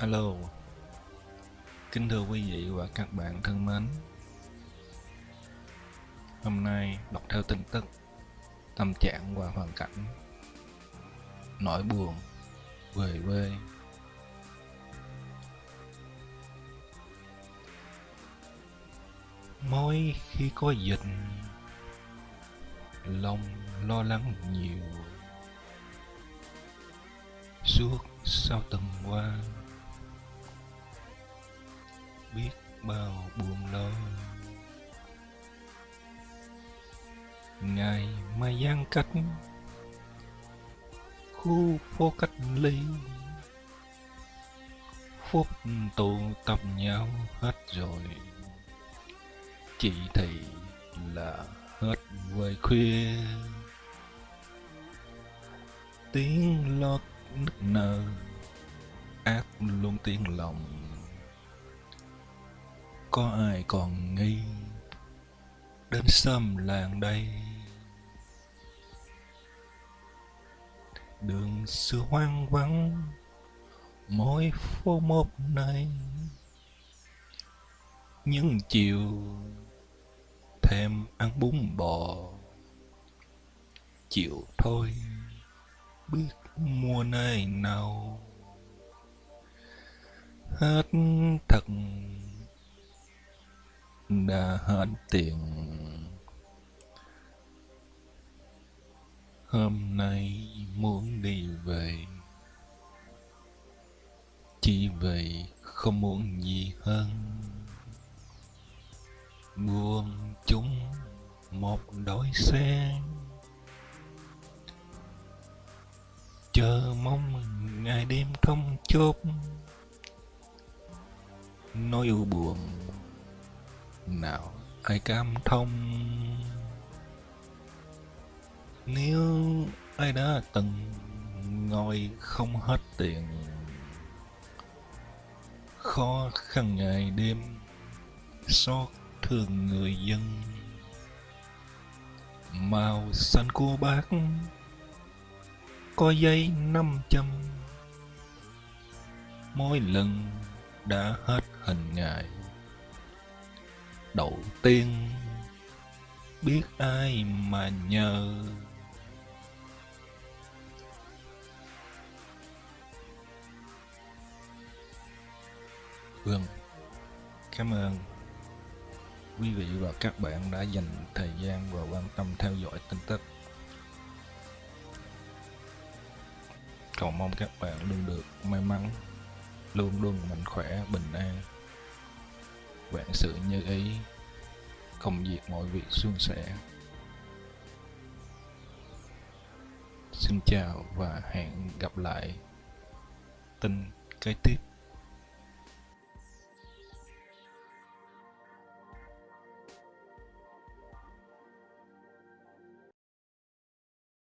Alo. Kính thưa quý vị và các bạn thân mến. Hôm nay đọc theo tin tức, Tâm trạng và hoàn cảnh Nỗi buồn Về quê. Mỗi khi có dịch, Lòng lo lắng nhiều. Suốt sau tuần qua biết bao buồn lo ngày mai giãn cách, khu phố cách ly. Phút tụ tập nhau hết rồi, chỉ thì là hết về khuya. Tiếng lót nức nở, ác luôn tiếng lòng có ai còn nghi đến xâm làng đây? Đường xưa hoang vắng mỗi phố một này những chiều thèm ăn bún bò. Chịu thôi biết mua nơi nào, hết thật Ờ, hết tiền. Hôm nay muốn đi về. Chỉ vậy không muốn gì hơn. Buông chúng một đôi xe. Chờ mong ngày đêm không chốt. Nỗi u buồn nào ai cảm thông? Nếu ai đã từng ngồi không hết tiền, khó khăn ngày đêm xót thương người dân. Màu xanh của bác có giấy năm trăm mỗi lần đã hết hình ngài đầu tiên. Biết ai mà nhờ. Vâng, cảm ơn. Quý vị và các bạn đã dành thời gian và quan tâm theo dõi tin tức. Cầu mong các bạn luôn được may mắn, luôn luôn mạnh khỏe, bình an vạn sự như ý, công việc mọi việc suôn sẻ. Xin chào và hẹn gặp lại. Tin kế tiếp.